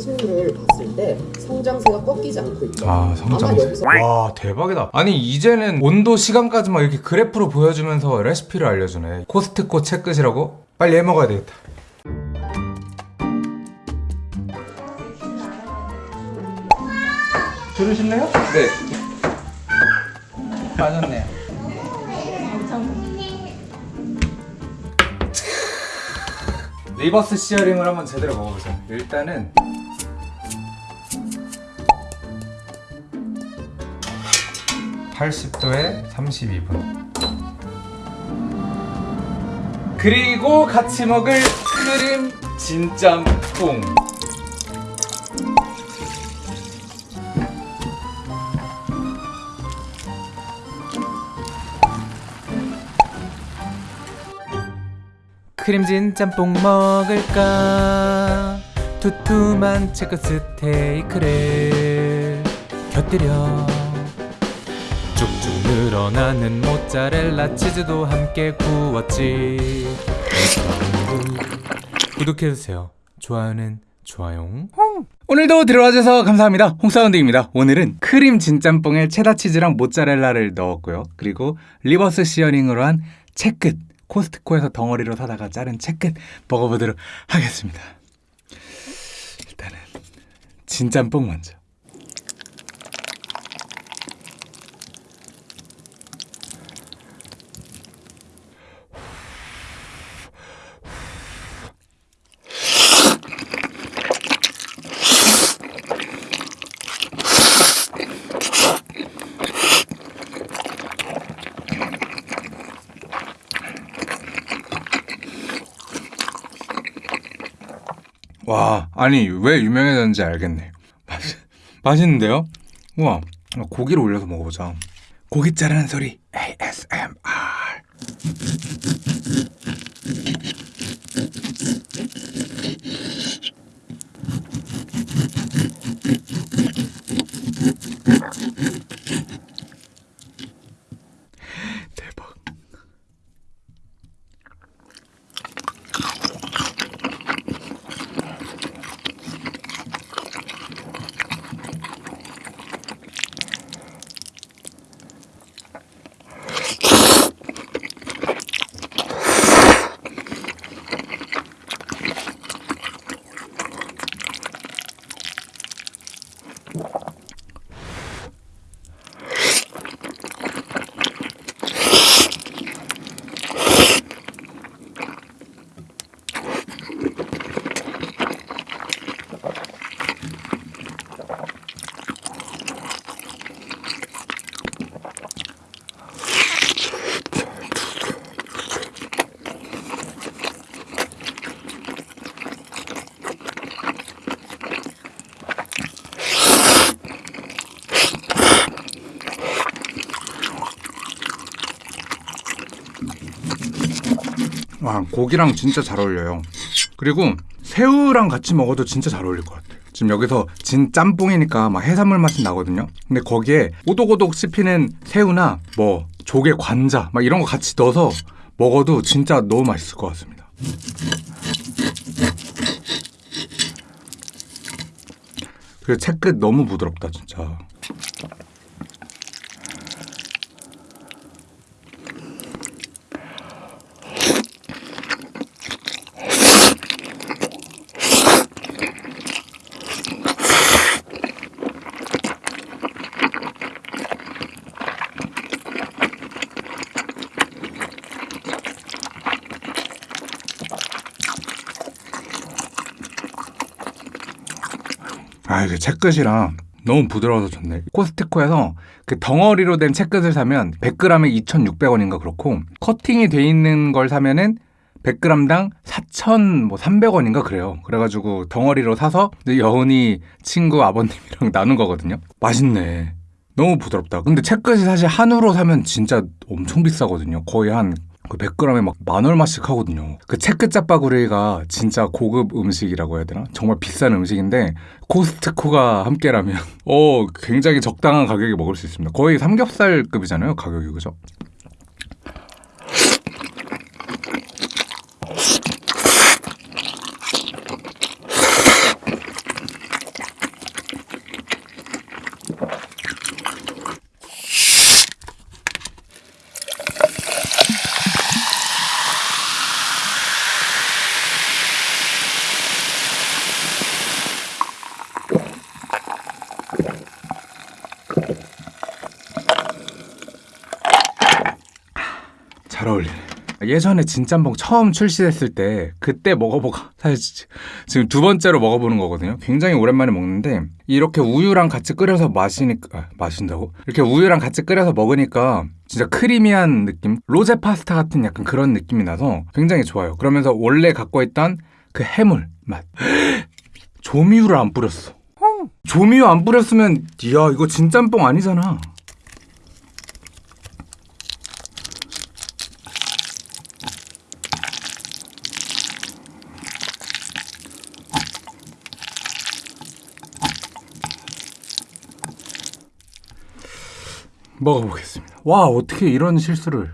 상승률을 봤을 때 성장세가 꺾이지 않고 있죠. 아 성장세 여기서 와 대박이다 아니 이제는 온도 시간까지 막 이렇게 그래프로 보여주면서 레시피를 알려주네 코스트코 채끝이라고? 빨리 해먹어야 되겠다 들으실래요? 네 빠졌네요 리버스 시어링을 한번 제대로 먹어보자 일단은 (80도에) (32분) 그리고 같이 먹을 크림 진짬뽕. 크림진 짬뽕 먹을까? 두툼한 체크 스테이크를 곁들여 쭉쭉 늘어나는 모짜렐라 치즈도 함께 구웠지. 구독해주세요. 좋아요는 좋아요. 오늘도 들어와줘서 감사합니다. 홍사운드입니다. 오늘은 크림 진짬뽕에 체다 치즈랑 모짜렐라를 넣었고요. 그리고 reverse searing으로 한 채끝 코스트코에서 덩어리로 사다가 자른 채끝 먹어보도록 하겠습니다. 일단은 진짬뽕 먼저 와 아니 왜 유명해졌는지 알겠네. 맛, 맛있는데요? 우와 고기를 올려서 먹어보자. 고기 자르는 소리 ASMR 와 고기랑 진짜 잘 어울려요. 그리고 새우랑 같이 먹어도 진짜 잘 어울릴 것 같아요. 지금 여기서 진 짬뽕이니까 막 해산물 맛이 나거든요. 근데 거기에 오독오독 씹히는 새우나 뭐 조개 관자 막 이런 거 같이 넣어서 먹어도 진짜 너무 맛있을 것 같습니다. 그리고 채끝 너무 부드럽다 진짜 아 이게 채끝이랑 너무 부드러워서 좋네. 코스트코에서 그 덩어리로 된 채끝을 사면 100g에 2,600원인가 그렇고 커팅이 돼 있는 걸 사면은 100g당 4,300원인가 그래요. 그래가지고 덩어리로 사서 여운이 친구 아버님이랑 나눈 거거든요. 맛있네. 너무 부드럽다. 근데 채끝이 사실 한우로 사면 진짜 엄청 비싸거든요. 거의 한 그 100g에 막 만 얼마씩 하거든요. 그 채끝 짜파구리가 진짜 고급 음식이라고 해야 되나? 정말 비싼 음식인데 코스트코가 함께라면 어 굉장히 적당한 가격에 먹을 수 있습니다. 거의 삼겹살급이잖아요, 가격이 그죠? 잘 어울리네. 예전에 진짬뽕 처음 출시됐을 때 그때 먹어보고 사실 지- 지금 두 번째로 먹어보는 거거든요. 굉장히 오랜만에 먹는데 이렇게 우유랑 같이 끓여서 마시니까 아, 마신다고? 이렇게 우유랑 같이 끓여서 먹으니까 진짜 크리미한 느낌, 로제 파스타 같은 약간 그런 느낌이 나서 굉장히 좋아요. 그러면서 원래 갖고 있던 그 해물 맛. 조미유를 안 뿌렸어. 조미유 안 뿌렸으면 야 이거 진짬뽕 아니잖아. 먹어보겠습니다. 와 어떻게 이런 실수를?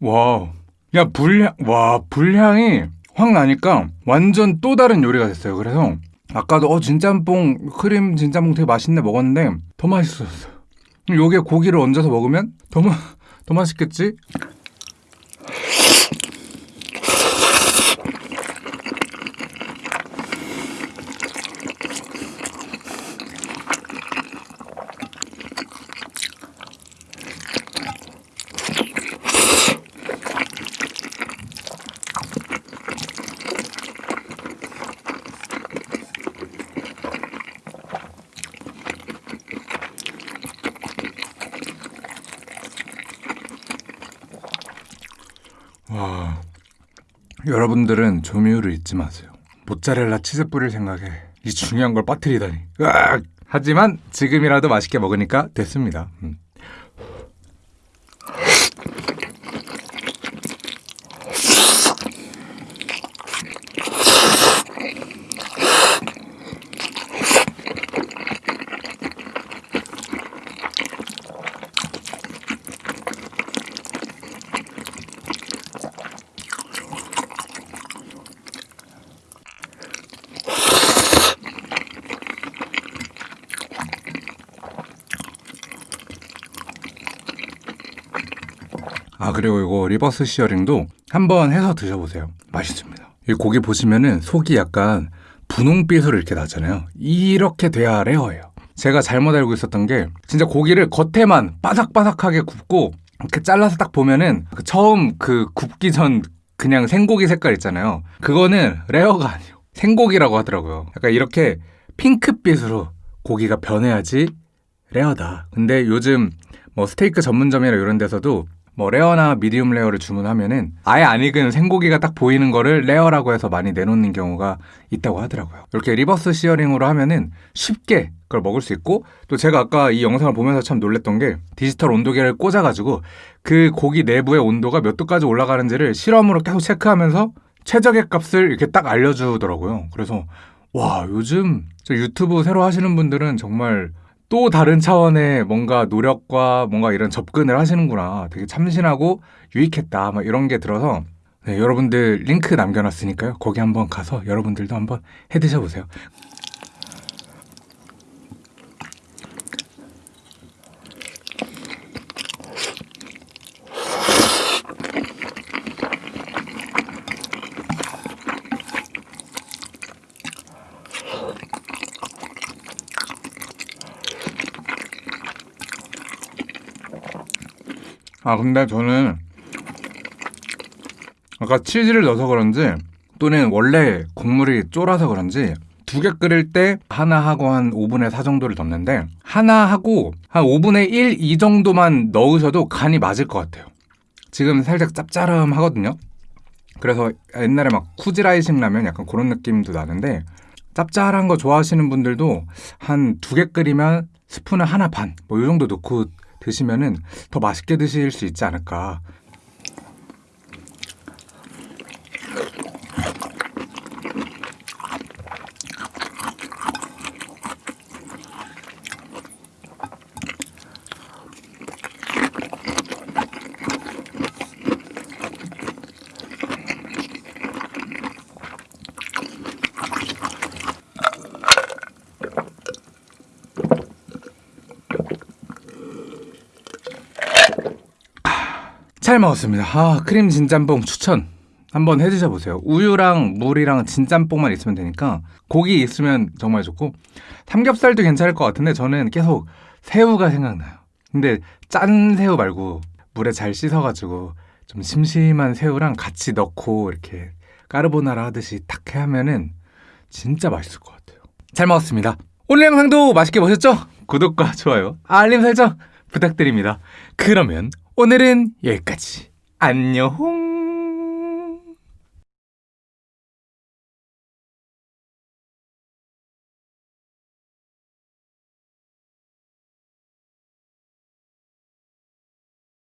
와, 야 불향, 와 불향이 확 나니까 완전 또 다른 요리가 됐어요. 그래서 아까도 어 진짬뽕 크림 진짬뽕 되게 맛있네 먹었는데 더 맛있었어요. 요게 고기를 얹어서 먹으면 더, 마, 더 맛있겠지? 여러분들은 조미유를 잊지 마세요. 모짜렐라 치즈 뿌릴 생각에 이 중요한 걸 빠뜨리다니. 으악! 하지만 지금이라도 맛있게 먹으니까 됐습니다. 음. 아 그리고 이거 reverse searing도 한번 해서 드셔보세요. 맛있습니다. 이 고기 보시면은 속이 약간 분홍빛으로 이렇게 나잖아요. 이렇게 돼야 레어예요. 제가 잘못 알고 있었던 게 진짜 고기를 겉에만 바삭바삭하게 굽고 이렇게 잘라서 딱 보면은 그 처음 그 굽기 전 그냥 생고기 색깔 있잖아요. 그거는 레어가 아니에요. 생고기라고 하더라고요. 약간 이렇게 핑크빛으로 고기가 변해야지 레어다. 근데 요즘 뭐 스테이크 전문점이나 이런 데서도 뭐 레어나 미디움 레어를 주문하면은 아예 안 익은 생고기가 딱 보이는 거를 레어라고 해서 많이 내놓는 경우가 있다고 하더라고요. 이렇게 reverse searing으로 하면은 쉽게 그걸 먹을 수 있고 또 제가 아까 이 영상을 보면서 참 놀랬던 게 디지털 온도계를 꽂아가지고 그 고기 내부의 온도가 몇 도까지 올라가는지를 실험으로 계속 체크하면서 최적의 값을 이렇게 딱 알려주더라고요. 그래서 와 요즘 저 유튜브 새로 하시는 분들은 정말 또 다른 차원의 뭔가 노력과 뭔가 이런 접근을 하시는구나. 되게 참신하고 유익했다. 막 이런 게 들어서 네, 여러분들 링크 남겨놨으니까요. 거기 한번 가서 여러분들도 한번 해 드셔보세요. 아 근데 저는 아까 치즈를 넣어서 그런지 또는 원래 국물이 쫄아서 그런지 두 개 끓일 때 하나 하고 한 5분의 4 정도를 넣는데 하나 하고 한 5분의 1, 2 정도만 넣으셔도 간이 맞을 것 같아요. 지금 살짝 짭짤함하거든요. 그래서 옛날에 막 쿠지라이식 라면 약간 그런 느낌도 나는데 짭짤한 거 좋아하시는 분들도 한 두 개 끓이면 스푼을 하나 반 뭐 이 정도 넣고 드시면은 더 맛있게 드실 수 있지 않을까. 잘 먹었습니다. 아, 크림 진짬뽕 추천. 한번 해 드셔 보세요. 우유랑 물이랑 진짬뽕만 있으면 되니까 고기 있으면 정말 좋고 삼겹살도 괜찮을 것 같은데 저는 계속 새우가 생각나요. 근데 짠 새우 말고 물에 잘 씻어가지고 좀 심심한 새우랑 같이 넣고 이렇게 까르보나라 하듯이 탁 하면은 진짜 맛있을 것 같아요. 잘 먹었습니다. 오늘 영상도 맛있게 보셨죠? 구독과 좋아요, 알림 설정 부탁드립니다. 그러면 오늘은 여기까지. 안녕!